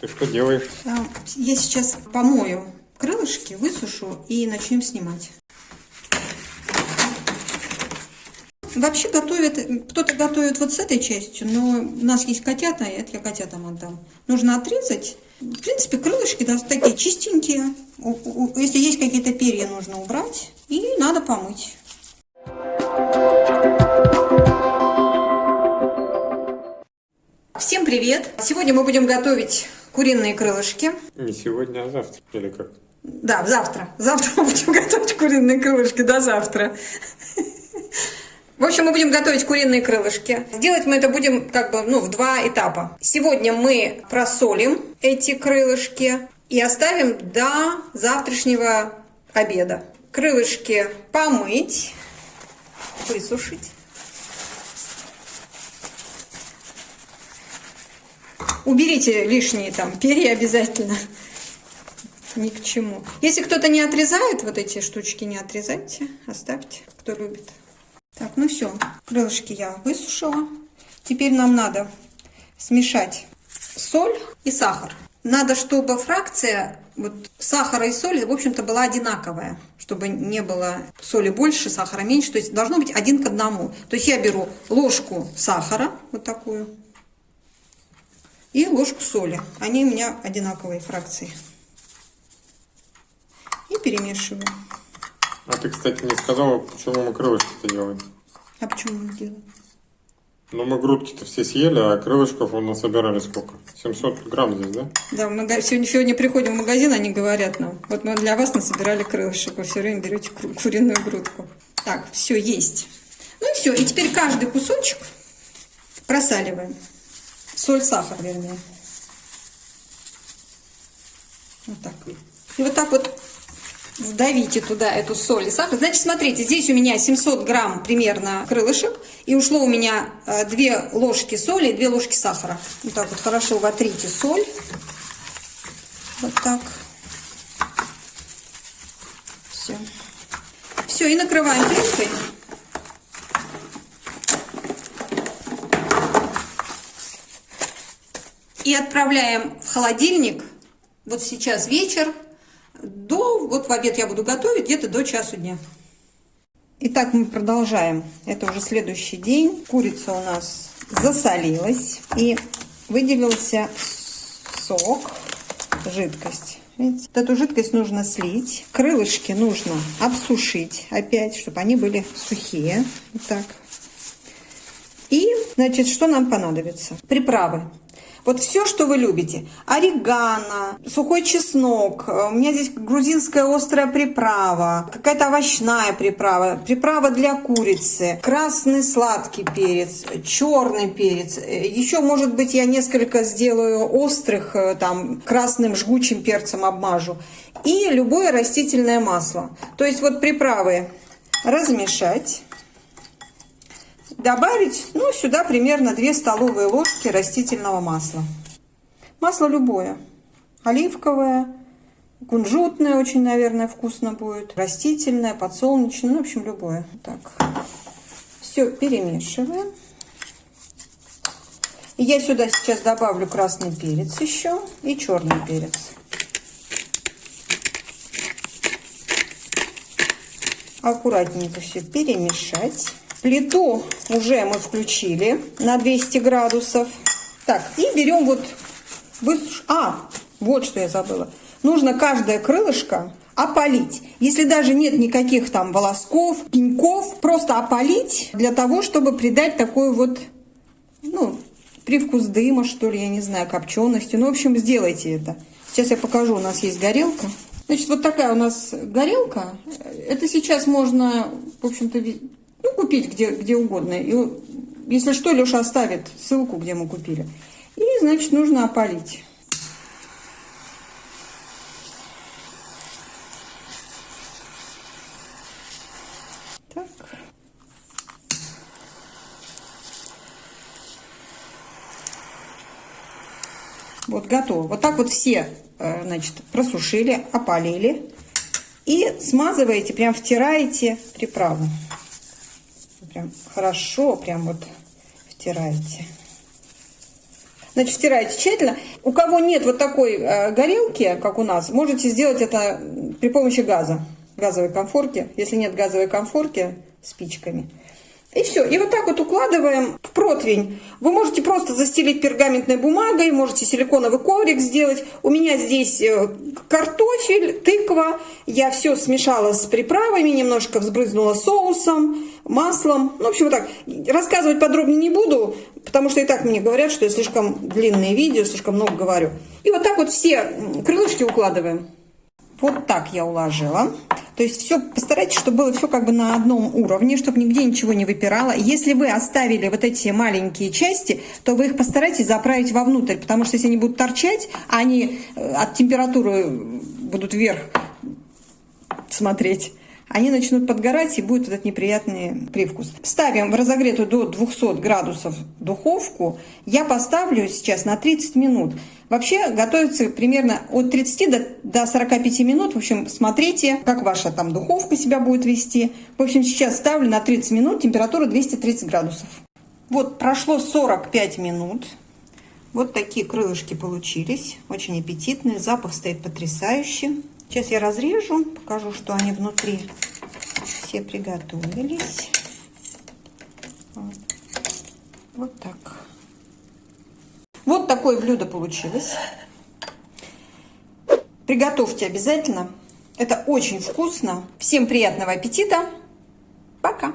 Ты что делаешь? А, Я сейчас помою крылышки, высушу и начнем снимать. Вообще готовят, кто-то готовит вот с этой частью, но у нас есть котята, и это я котятам отдам. Нужно отрезать. В принципе, крылышки да, такие чистенькие. Если есть какие-то перья, нужно убрать. И надо помыть. Всем привет! Сегодня мы будем готовить куриные крылышки. Не сегодня, а завтра. Или как? Да, завтра. Завтра мы будем готовить куриные крылышки. До завтра. В общем, мы будем готовить куриные крылышки. Сделать мы это будем как бы ну, в два этапа. Сегодня мы просолим эти крылышки и оставим до завтрашнего обеда. Крылышки помыть, высушить. Уберите лишние там перья обязательно. Ни к чему. Если кто-то не отрезает, вот эти штучки не отрезайте, оставьте, кто любит. Так, ну все, крылышки я высушила. Теперь нам надо смешать соль и сахар. Надо, чтобы фракция вот, сахара и соли, в общем-то, была одинаковая, чтобы не было соли больше, сахара меньше. То есть должно быть один к одному. То есть я беру ложку сахара, вот такую, и ложку соли. Они у меня одинаковые фракции. И перемешиваю. А ты, кстати, не сказала, почему мы крылышки-то делаем. А почему не делаю? Ну, мы грудки-то все съели, а крылышков у нас собирали сколько? 700 грамм здесь, да? Да, мага- сегодня, сегодня приходим в магазин, они говорят нам, вот мы для вас насобирали крылышек, вы все время берете куриную грудку. Так, все, есть. Ну и все, и теперь каждый кусочек просаливаем. Соль, сахар, вернее. Вот так. И вот так вот вдавите туда эту соль и сахар. Значит, смотрите, здесь у меня 700 грамм примерно крылышек, и ушло у меня 2 ложки соли и 2 ложки сахара. Вот так вот хорошо вотрите соль. Вот так. Все. Все, и накрываем крышкой. И отправляем в холодильник. Вот сейчас вечер. До, вот в обед я буду готовить где-то до часу дня. Итак, мы продолжаем. Это уже следующий день. Курица у нас засолилась и выделился сок, жидкость. Видите? Эту жидкость нужно слить. Крылышки нужно обсушить опять, чтобы они были сухие. Вот так. И, значит, что нам понадобится? Приправы. Вот все, что вы любите. Орегано, сухой чеснок, э, у меня здесь грузинская острая приправа, какая-то овощная приправа, приправа для курицы, красный сладкий перец, черный перец. Э, Еще, может быть, я несколько сделаю острых, э, там, красным жгучим перцем обмажу. И любое растительное масло. То есть вот приправы размешать. Добавить, ну, сюда примерно 2 столовые ложки растительного масла. Масло любое. Оливковое, кунжутное очень, наверное, вкусно будет. Растительное, подсолнечное, ну, в общем, любое. Так. Все перемешиваем. И я сюда сейчас добавлю красный перец еще и черный перец. Аккуратненько все перемешать. Плиту уже мы включили на 200 градусов. Так, и берем вот... высуш- А, вот что я забыла. Нужно каждое крылышко опалить. Если даже нет никаких там волосков, пеньков, просто опалить для того, чтобы придать такой вот, ну, привкус дыма, что ли, я не знаю, копчености. Ну, в общем, сделайте это. Сейчас я покажу, у нас есть горелка. Значит, вот такая у нас горелка. Это сейчас можно, в общем-то, ну, купить где, где угодно. И, если что, Леша оставит ссылку, где мы купили. И, значит, нужно опалить. Так. Вот готово. Вот так вот все, э, значит, просушили, опалили. И смазываете, прям втираете приправу. Прям хорошо, прям вот втираете. Значит, стираете тщательно. У кого нет вот такой э, горелки, как у нас, можете сделать это при помощи газа, газовой конфорки. Если нет газовой конфорки, спичками. И все. И вот так вот укладываем в противень. Вы можете просто застелить пергаментной бумагой, можете силиконовый коврик сделать. У меня здесь э, картофель, тыква. Я все смешала с приправами, немножко взбрызнула соусом, маслом. Ну, в общем, вот так. Рассказывать подробнее не буду, потому что и так мне говорят, что я слишком длинные видео, слишком много говорю. И вот так вот все крылышки укладываем. Вот так я уложила. То есть все постарайтесь, чтобы было все как бы на одном уровне, чтобы нигде ничего не выпирало. Если вы оставили вот эти маленькие части, то вы их постарайтесь заправить вовнутрь, потому что если они будут торчать, а они э, от температуры будут вверх смотреть, они начнут подгорать и будет этот неприятный привкус. Ставим в разогретую до 200 градусов духовку. Я поставлю сейчас на 30 минут. Вообще готовится примерно от 30 до, до 45 минут. В общем, смотрите, как ваша там духовка себя будет вести. В общем, сейчас ставлю на 30 минут, температура 230 градусов. Вот прошло 45 минут. Вот такие крылышки получились. Очень аппетитные. Запах стоит потрясающий. Сейчас я разрежу, покажу, что они внутри все приготовились. Вот, вот так. Вот такое блюдо получилось. Приготовьте обязательно. Это очень вкусно. Всем приятного аппетита. Пока.